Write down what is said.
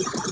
you